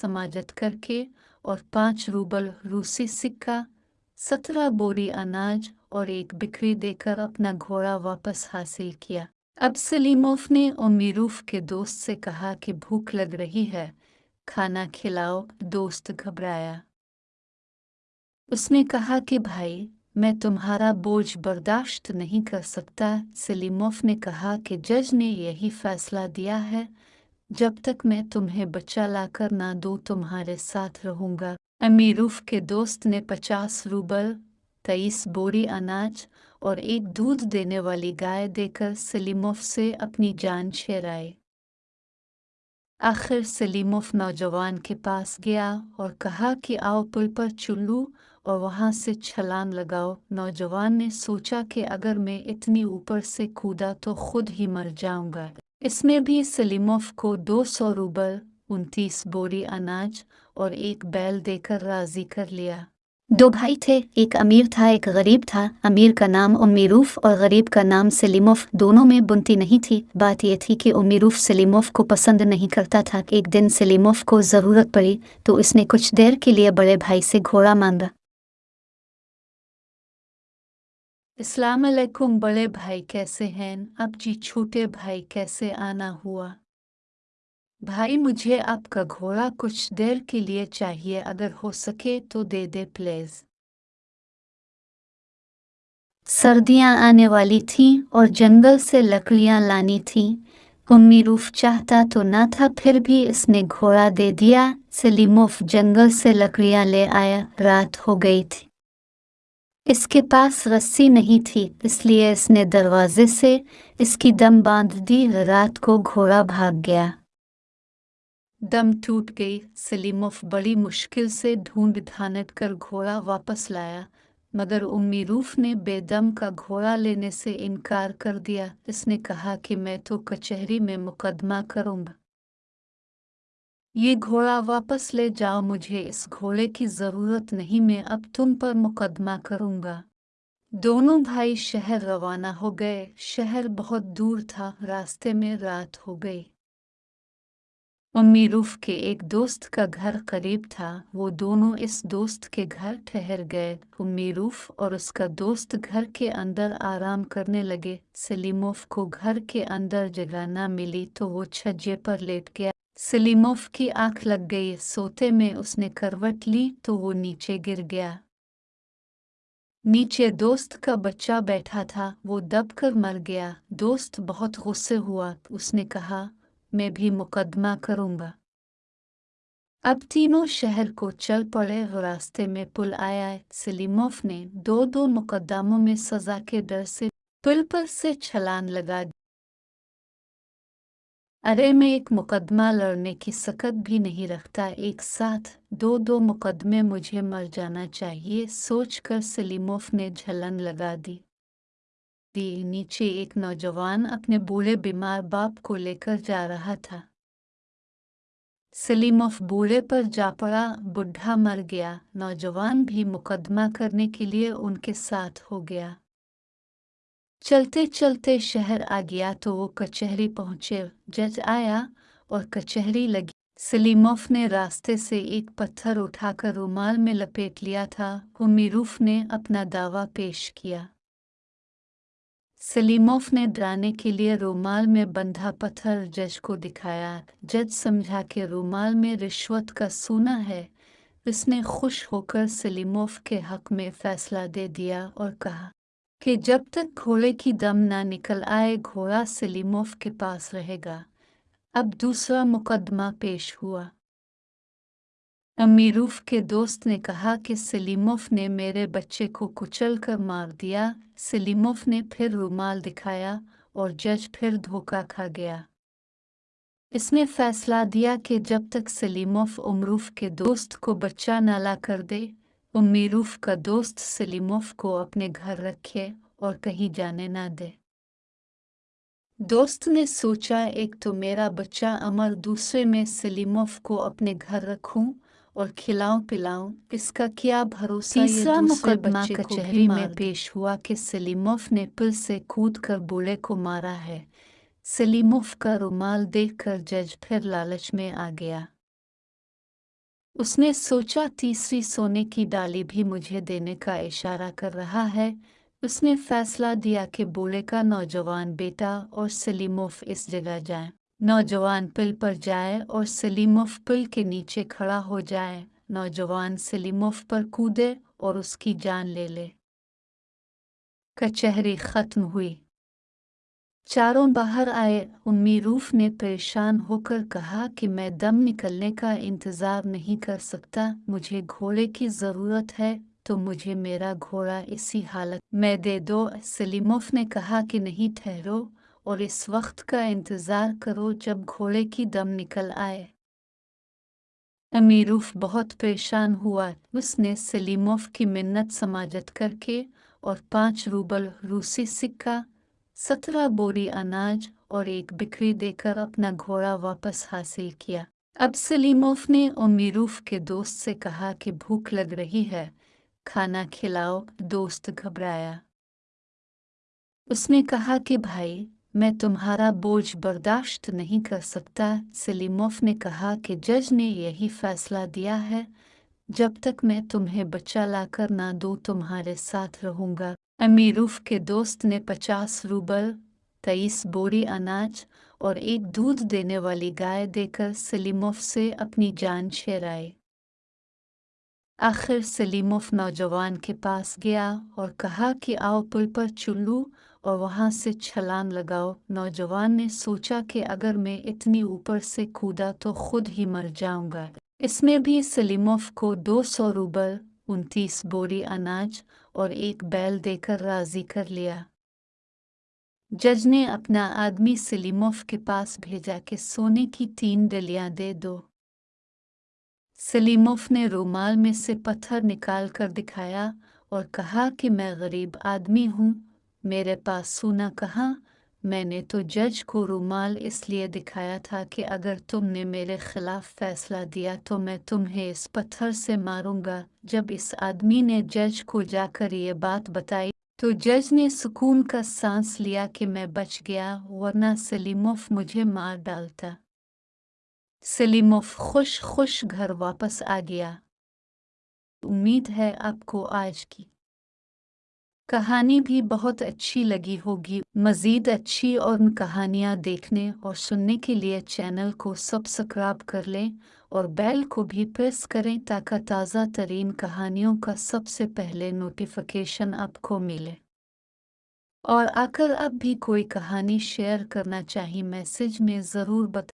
سماجت کر کے اور پانچ روبل روسی سکہ، سترہ بوری اناج اور ایک بکری دے کر اپنا گھوڑا واپس حاصل کیا۔ اب سلیموف نے امیروف کے دوست سے کہا کہ بھوک لگ رہی ہے، کھانا کھلاؤ، دوست گھبرایا۔ اس نے کہا کہ بھائی، میں تمہارا بوجھ برداشت نہیں کر سکتا۔ سلیموف نے کہا کہ جج نے یہی فیصلہ دیا ہے۔ جب تک میں تمہیں بچہ لا کر نہ دوں، تمہارے ساتھ رہوں گا۔ امیروف کے دوست نے پچاس روبل تیئیس بوری اناج اور ایک دودھ دینے والی گائے دے کر سلیموف سے اپنی جان شیرائے۔ آخر سلیموف نوجوان کے پاس گیا اور کہا کہ آؤ پل پر چلو اور وہاں سے چھلان لگاؤ۔ نوجوان نے سوچا کہ اگر میں اتنی اوپر سے کودا تو خود ہی مر جاؤں گا۔ اس میں بھی سلیموف کو دو سو روبل انتیس بوری اناج اور ایک بیل دے کر راضی کر لیا۔ دو بھائی تھے، ایک امیر تھا، ایک غریب تھا۔ امیر کا نام امیروف اور غریب کا نام سلیموف دونوں میں بنتی نہیں تھی۔ بات یہ تھی کہ امیروف سلیموف کو پسند نہیں کرتا تھا۔ ایک دن سلیموف کو ضرورت پڑی تو اس نے کچھ دیر کے لیے بڑے بھائی سے گھوڑا مانگا۔ اسلام علیکم بڑے بھائی، کیسے ہیں؟ اب جی چھوٹے بھائی، کیسے آنا ہوا؟ بھائی، مجھے آپ کا گھوڑا کچھ دیر کے لیے چاہیے، اگر ہو سکے تو دے دے پلیز۔ سردیاں آنے والی تھیں اور جنگل سے لکڑیاں لانی تھیں۔ امی روف چاہتا تو نہ تھا، پھر بھی اس نے گھوڑا دے دیا۔ سلیموف جنگل سے لکڑیاں لے آیا، رات ہو گئی تھی۔ اس کے پاس رسی نہیں تھی، اس لیے اس نے دروازے سے اس کی دم باندھ دی، رات کو گھوڑا بھاگ گیا۔ دم ٹوٹ گئی۔ سلیموف بڑی مشکل سے ڈھونڈ دھانٹ کر گھوڑا واپس لایا، مگر امی روف نے بے دم کا گھوڑا لینے سے انکار کر دیا۔ اس نے کہا کہ میں تو کچہری میں مقدمہ کروں گا۔ یہ گھوڑا واپس لے جاؤ، مجھے اس گھوڑے کی ضرورت نہیں، میں اب تم پر مقدمہ کروں گا۔ دونوں بھائی شہر روانہ ہو گئے۔ شہر بہت دور تھا، راستے میں رات ہو گئی۔ امی روف کے ایک دوست کا گھر قریب تھا۔ وہ دونوں اس دوست کے گھر ٹھہر گئے۔ امی روف اور اس کا دوست گھر کے اندر آرام کرنے لگے۔ سلیموف کو گھر کے اندر جگہ نہ ملی تو وہ چھجے پر لیٹ گیا۔ سلیموف کی آنکھ لگ گئی۔ سوتے میں اس نے کروٹ لی تو وہ نیچے گر گیا۔ نیچے دوست کا بچہ بیٹھا تھا۔ وہ دب کر مر گیا۔ دوست بہت غصے ہوا۔ اس نے کہا، میں بھی مقدمہ کروں گا۔ اب تینوں شہر کو چل پڑے۔ راستے میں پل آیا۔ سلیموف نے دو دو مقدموں میں سزا کے ڈر سے پل پر سے چھلان لگا ارے میں ایک مقدمہ لڑنے کی سکت بھی نہیں رکھتا۔ ایک ساتھ دو دو مقدمے مجھے مر جانا چاہیے۔ سوچ کر سلیموف نے جھلن لگا دی۔ دی، نیچے ایک نوجوان اپنے بوڑھے بیمار باپ کو لے کر جا رہا تھا۔ سلیموف بوڑھے پر جا پڑا، بڈھا مر گیا۔ نوجوان بھی مقدمہ کرنے کے لیے ان کے ساتھ ہو گیا۔ چلتے چلتے شہر آ گیا تو وہ کچہری پہنچے۔ جج آیا اور کچہری لگی۔ سلیموف نے راستے سے ایک پتھر اٹھا کر رومال میں لپیٹ لیا تھا۔ وہ میروف نے اپنا دعویٰ پیش کیا۔ سلیموف نے ڈرانے کے لیے رومال میں بندھا پتھر جج کو دکھایا۔ جج سمجھا کہ رومال میں رشوت کا سونا ہے۔ اس نے خوش ہو کر سلیموف کے حق میں فیصلہ دے دیا اور کہا کہ جب تک گھوڑے کی دم نہ نکل آئے، گھوڑا سلیموف کے پاس رہے گا۔ اب دوسرا مقدمہ پیش ہوا۔ امیروف کے دوست نے کہا کہ سلیموف نے میرے بچے کو کچل کر مار دیا۔ سلیموف نے پھر رومال دکھایا اور جج پھر دھوکہ کھا گیا۔ اس نے فیصلہ دیا کہ جب تک سلیموف عمروف کے دوست کو بچہ نہ لا کر دے امیروف کا دوست سلیموف کو اپنے گھر رکھے اور کہیں جانے نہ دے۔ دوست نے سوچا ایک تو میرا بچہ امر دوسرے میں سلیموف کو اپنے گھر رکھوں اور کھلاؤں پلاؤں اس کا کیا بھروسہ؟ یہ مقدمہ کچہری میں پیش ہوا کہ سلیموف نے پل سے کود کر بولے کو مارا ہے۔ سلیموف کا رومال دیکھ کر جج پھر لالچ میں آ گیا۔ اس نے سوچا تیسری سونے کی ڈالی بھی مجھے دینے کا اشارہ کر رہا ہے۔ اس نے فیصلہ دیا کہ بولے کا نوجوان بیٹا اور سلیموف اس جگہ جائیں۔ نوجوان پل پر جائے اور سلیموف پل کے نیچے کھڑا ہو جائے۔ نوجوان سلیموف پر کودے اور اس کی جان لے لے۔ کچہری ختم ہوئی۔ چاروں باہر آئے امی روف نے پریشان ہو کر کہا کہ میں دم نکلنے کا انتظار نہیں کر سکتا، مجھے گھوڑے کی ضرورت ہے، تو مجھے میرا گھوڑا اسی حالت میں دے دو۔ سلیموف نے کہا کہ نہیں ٹھہرو، اور اس وقت کا انتظار کرو جب گھوڑے کی دم نکل آئے۔ امیروف بہت پریشان ہوا۔ اس نے سلیموف کی منت سماجت کر کے اور پانچ روبل روسی سکہ سترہ بوری اناج اور ایک بکری دے کر اپنا گھوڑا واپس حاصل کیا۔ اب سلیموف نے امیروف کے دوست سے کہا کہ بھوک لگ رہی ہے، کھانا کھلاؤ، دوست گھبرایا۔ اس نے کہا کہ بھائی، میں تمہارا بوجھ برداشت نہیں کر سکتا۔ سلیموف نے کہا کہ جج نے یہی فیصلہ دیا ہے، جب تک میں تمہیں بچہ لا کر نہ دوں تمہارے ساتھ رہوں گا۔ امیروف کے دوست نے پچاس روبل تیئیس بوری اناج اور ایک دودھ دینے والی گائے دے کر سلیموف سے اپنی جان چھیرائی آخر سلیموف نوجوان کے پاس گیا اور کہا کہ آؤ پل پر چلو اور وہاں سے چھلان لگاؤ۔ نوجوان نے سوچا کہ اگر میں اتنی اوپر سے کودا تو خود ہی مر جاؤں گا۔ اس میں بھی سلیموف کو دو سو روبل انتیس بوری اناج اور ایک بیل دے کر راضی کر لیا۔ جج نے اپنا آدمی سلیموف کے پاس بھیجا کہ سونے کی تین ڈلیاں دے دو۔ سلیموف نے رومال میں سے پتھر نکال کر دکھایا اور کہا کہ میں غریب آدمی ہوں، میرے پاس سونا کہاں؟ میں نے تو جج کو رومال اس لیے دکھایا تھا کہ اگر تم نے میرے خلاف فیصلہ دیا تو میں تمہیں اس پتھر سے ماروں گا۔ جب اس آدمی نے جج کو جا کر یہ بات بتائی تو جج نے سکون کا سانس لیا کہ میں بچ گیا، ورنہ سلیموف مجھے مار ڈالتا۔ سلیموف خوش خوش گھر واپس آ گیا۔ امید ہے آپ کو آج کی کہانی بھی بہت اچھی لگی ہوگی۔ مزید اچھی اور کہانیاں دیکھنے اور سننے کے لیے چینل کو سبسکرائب کر لیں اور بیل کو بھی پریس کریں تاکہ تازہ ترین کہانیوں کا سب سے پہلے نوٹیفیکیشن آپ کو ملے۔ اور آ کر اب بھی کوئی کہانی شیئر کرنا چاہی، میسج میں ضرور بتا